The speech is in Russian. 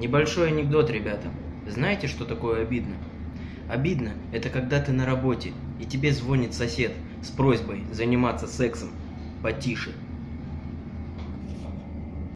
Небольшой анекдот, ребята. Знаете, что такое обидно? Обидно – это когда ты на работе, и тебе звонит сосед с просьбой заниматься сексом потише.